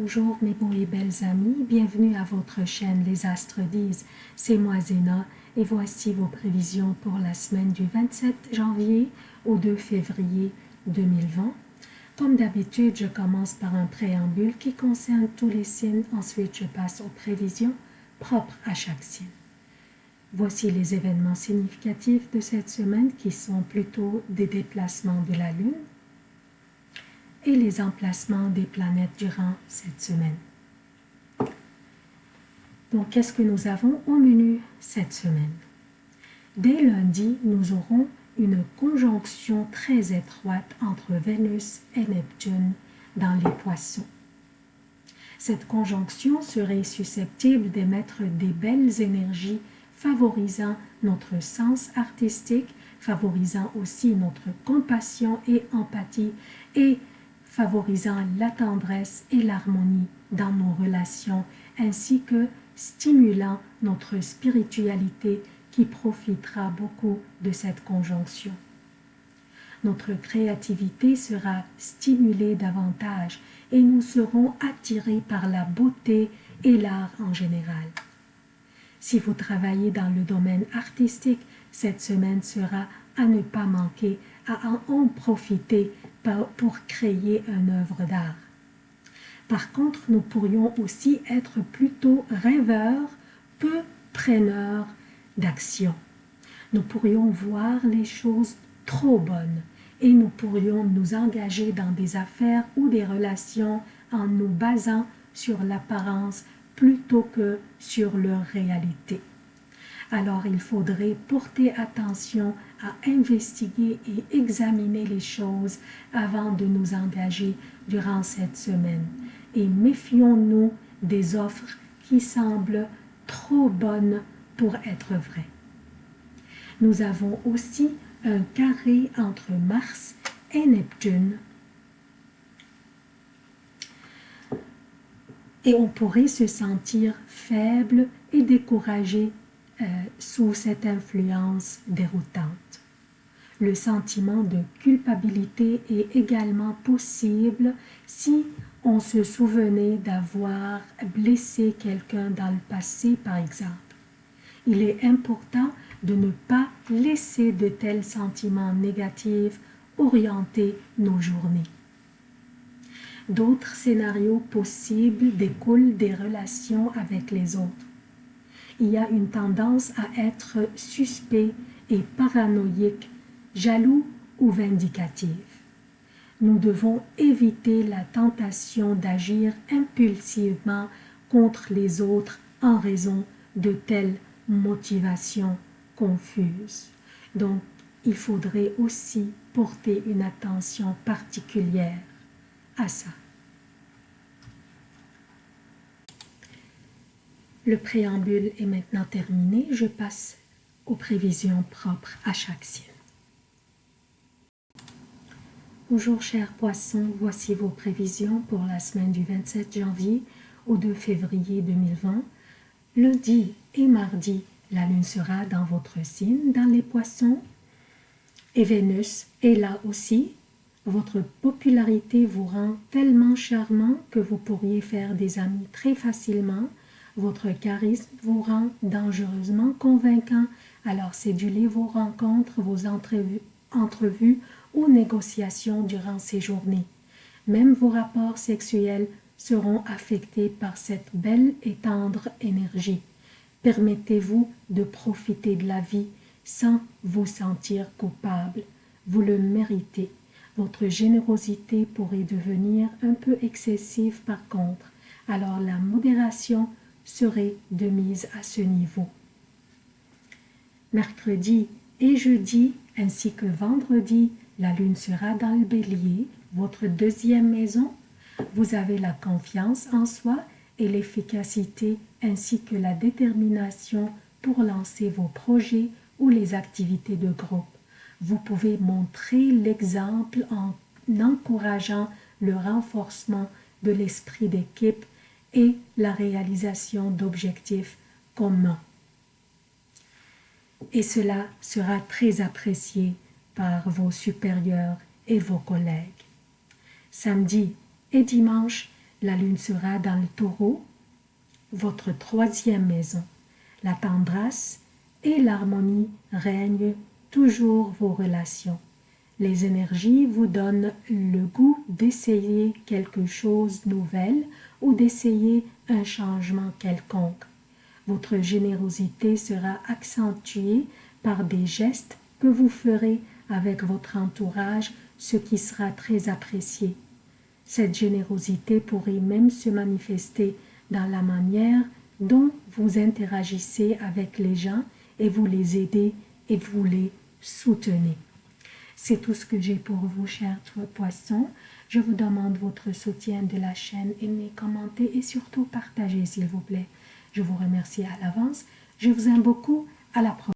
Bonjour mes beaux et belles amis, bienvenue à votre chaîne Les Astres disent, c'est moi Zéna et voici vos prévisions pour la semaine du 27 janvier au 2 février 2020. Comme d'habitude, je commence par un préambule qui concerne tous les signes, ensuite je passe aux prévisions propres à chaque signe. Voici les événements significatifs de cette semaine qui sont plutôt des déplacements de la Lune, et les emplacements des planètes durant cette semaine. Donc, qu'est-ce que nous avons au menu cette semaine? Dès lundi, nous aurons une conjonction très étroite entre Vénus et Neptune dans les poissons. Cette conjonction serait susceptible d'émettre des belles énergies favorisant notre sens artistique, favorisant aussi notre compassion et empathie et favorisant la tendresse et l'harmonie dans nos relations, ainsi que stimulant notre spiritualité qui profitera beaucoup de cette conjonction. Notre créativité sera stimulée davantage et nous serons attirés par la beauté et l'art en général. Si vous travaillez dans le domaine artistique, cette semaine sera à ne pas manquer, à en profiter pour créer une œuvre d'art. Par contre, nous pourrions aussi être plutôt rêveurs, peu preneurs d'action. Nous pourrions voir les choses trop bonnes et nous pourrions nous engager dans des affaires ou des relations en nous basant sur l'apparence plutôt que sur leur réalité alors il faudrait porter attention à investiguer et examiner les choses avant de nous engager durant cette semaine. Et méfions-nous des offres qui semblent trop bonnes pour être vraies. Nous avons aussi un carré entre Mars et Neptune. Et on pourrait se sentir faible et découragé euh, sous cette influence déroutante. Le sentiment de culpabilité est également possible si on se souvenait d'avoir blessé quelqu'un dans le passé, par exemple. Il est important de ne pas laisser de tels sentiments négatifs orienter nos journées. D'autres scénarios possibles découlent des relations avec les autres il y a une tendance à être suspect et paranoïque, jaloux ou vindicatif. Nous devons éviter la tentation d'agir impulsivement contre les autres en raison de telles motivations confuses. Donc, il faudrait aussi porter une attention particulière à ça. Le préambule est maintenant terminé. Je passe aux prévisions propres à chaque signe. Bonjour chers poissons, voici vos prévisions pour la semaine du 27 janvier au 2 février 2020. Lundi et mardi, la lune sera dans votre signe, dans les poissons, et Vénus est là aussi. Votre popularité vous rend tellement charmant que vous pourriez faire des amis très facilement votre charisme vous rend dangereusement convaincant, alors cédulez vos rencontres, vos entrevues, entrevues ou négociations durant ces journées. Même vos rapports sexuels seront affectés par cette belle et tendre énergie. Permettez-vous de profiter de la vie sans vous sentir coupable. Vous le méritez. Votre générosité pourrait devenir un peu excessive par contre. Alors la modération serait de mise à ce niveau. Mercredi et jeudi ainsi que vendredi, la lune sera dans le bélier, votre deuxième maison. Vous avez la confiance en soi et l'efficacité ainsi que la détermination pour lancer vos projets ou les activités de groupe. Vous pouvez montrer l'exemple en encourageant le renforcement de l'esprit d'équipe et la réalisation d'objectifs communs. Et cela sera très apprécié par vos supérieurs et vos collègues. Samedi et dimanche, La lune sera dans le taureau, votre troisième maison. La tendresse et l'harmonie règnent toujours vos relations. Les énergies vous donnent le goût d'essayer quelque chose de nouvel ou d'essayer un changement quelconque. Votre générosité sera accentuée par des gestes que vous ferez avec votre entourage, ce qui sera très apprécié. Cette générosité pourrait même se manifester dans la manière dont vous interagissez avec les gens et vous les aidez et vous les soutenez. C'est tout ce que j'ai pour vous, chers poissons. Je vous demande votre soutien de la chaîne, aimez, commentez et surtout partagez, s'il vous plaît. Je vous remercie à l'avance. Je vous aime beaucoup. À la prochaine.